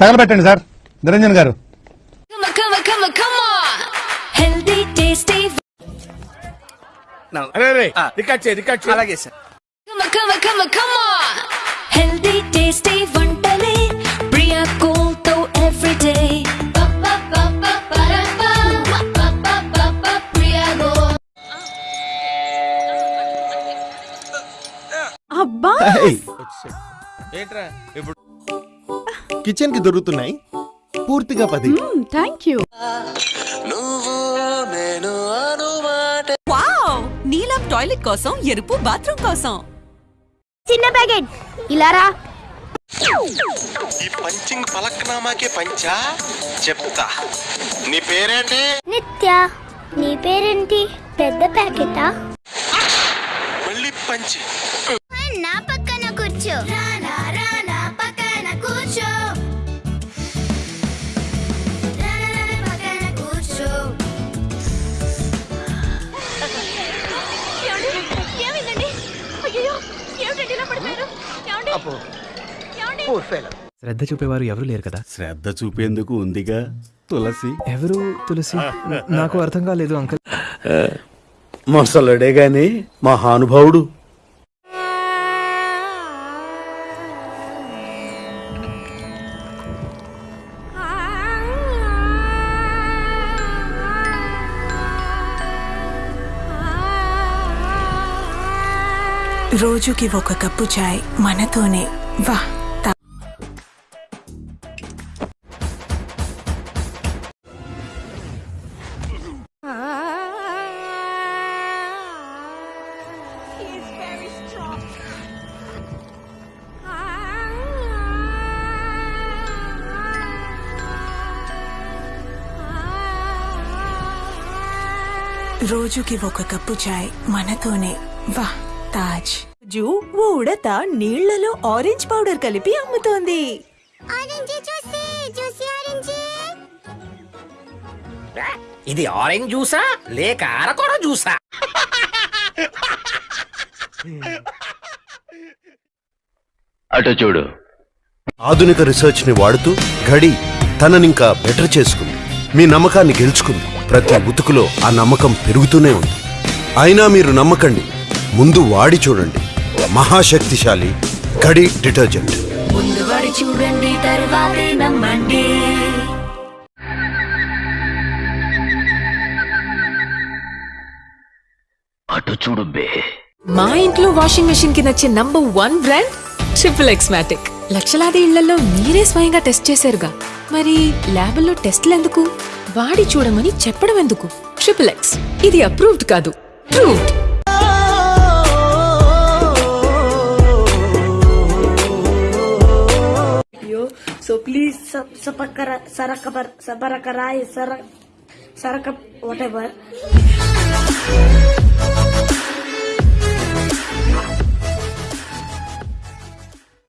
తగలబెట్టండి sir Niranjan గారు అలాగే sir వంటలే. అబ్బా ఏంట్రా ఇప్పుడు కిచెన్కి దొరుకుతున్నాయి. పూర్తిగా పది. Thank you. వావ్! నీలం టాయిలెట్ కోసం ఎరుపు బాత్రూమ్ కోసం. చిన్న ప్యాకెట్. ఇలారా ఈ పంచింగ్ పలక్నామాకే పంచా? చెప్తా. నీ పేరేంటి? నిత్య. నీ పేరేంటి? పెద్ద ప్యాకెటా? మళ్ళీ పంచి. నా పక్కన కూర్చో. శ్రద్ధ చూపేవారు ఎవరు లేరు కదా? శ్రద్ధ చూపేందుకు ఉందిగా తులసి. ఎవరు తులసి? నాకు అర్థం కాలేదు అంకల్. మొసలుడే గాని మహానుభావుడు. రోజుకి ఒక కప్పు చాయ్ మనతోనే. వా రోజుకి ఒక కప్పు చాయ్ మనతోనే. వా తాజ్. జూ ఓ ఉడత నీళ్ళలో ఆరెంజ్ పౌడర్ కలిపి అమ్ముతోంది. ఇది ఆరెంజ్ జ్యూసా? లేక అరకొర జ్యూసా? అటు చూడు. ఆధునిక రీసెర్చ్ని వాడుతూ ఘడి తననింకా బెటర్ చేసుకుంది. మీ నమ్మకాన్ని గెలుచుకుంది. ప్రతి ఉతుకులో ఆ నమ్మకం పెరుగుతూనే ఉంది. అయినా మీరు నమ్మకండి. ముందు వాడి చూడండి. మహాశక్తిశాలి ఘడి డిటర్జెంట్. ముందు వాడి చూడండి తర్వాతే నమ్మండి. అటు చూడు బే. మా ఇంట్లో వాషింగ్ మెషిన్కి నచ్చే number one brand triple Xmatic లక్షలాది ఇళ్ళలో మీరే స్వయంగా టెస్ట్ చేశారుగా. మరి ల్యాబుల్లో టెస్ట్లు ఎందుకు? వాడి చూడమని చెప్పడం ఎందుకు? Triple X. ఇది అప్రూవ్డ్ కాదు. ప్రూవ్డ్. सो प्लीज़ सब सबर कर सबर कराए सर सर वट एवर